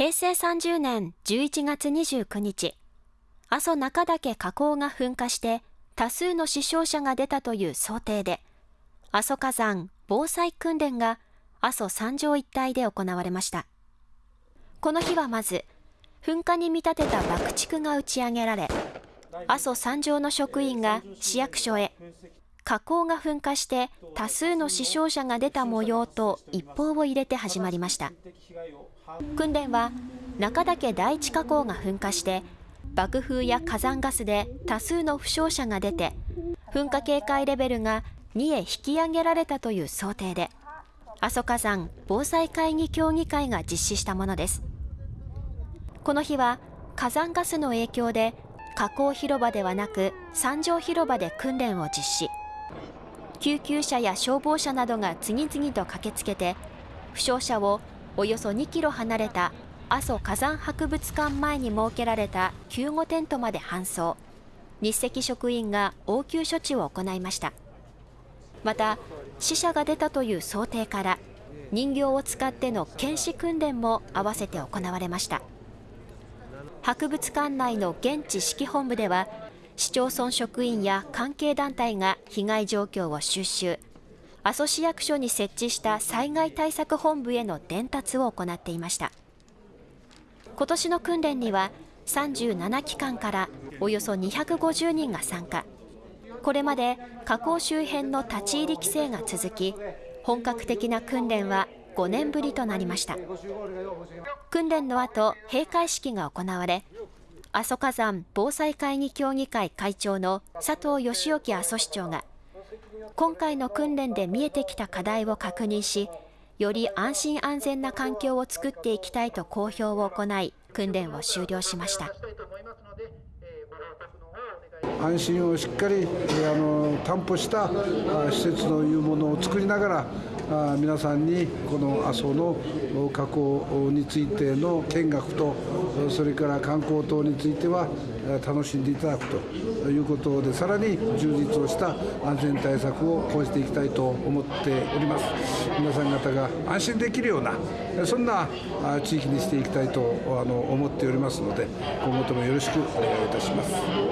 平成30年11月29日、阿蘇中岳火口が噴火して多数の死傷者が出たという想定で、阿蘇火山防災訓練が阿蘇山上一帯で行われました。この日はまず、噴火に見立てた爆竹が打ち上げられ、阿蘇山上の職員が市役所へ、火口が噴火して多数の死傷者が出た模様と一報を入れて始まりました。訓練は中岳第一火口が噴火して爆風や火山ガスで多数の負傷者が出て噴火警戒レベルが2へ引き上げられたという想定で阿蘇火山防災会議協議会が実施したものですこの日は火山ガスの影響で火口広場ではなく山上広場で訓練を実施救急車や消防車などが次々と駆けつけて負傷者をおよそ2キロ離れた阿蘇火山博物館前に設けられた救護テントまで搬送。日赤職員が応急処置を行いました。また死者が出たという想定から人形を使っての検視訓練も合わせて行われました。博物館内の現地指揮本部では市町村職員や関係団体が被害状況を収集。阿蘇市役所に設置した災害対策本部への伝達を行っていました。今年の訓練には37機関からおよそ250人が参加。これまで火口周辺の立ち入り規制が続き本格的な訓練は5年ぶりとなりました。訓練の後閉会式が行われ阿蘇火山防災会議協議会会長の佐藤義興阿蘇市長が今回の訓練で見えてきた課題を確認し、より安心安全な環境を作っていきたいと公表を行い、訓練を終了しました。安心をしっかりあの担保した施設のいうものを作りながら皆さんにこの阿蘇の火口についての見学とそれから観光等については楽しんでいただくということでさらに充実をした安全対策を講じていきたいと思っております皆さん方が安心できるようなそんな地域にしていきたいと思っておりますので今後ともよろしくお願いいたします。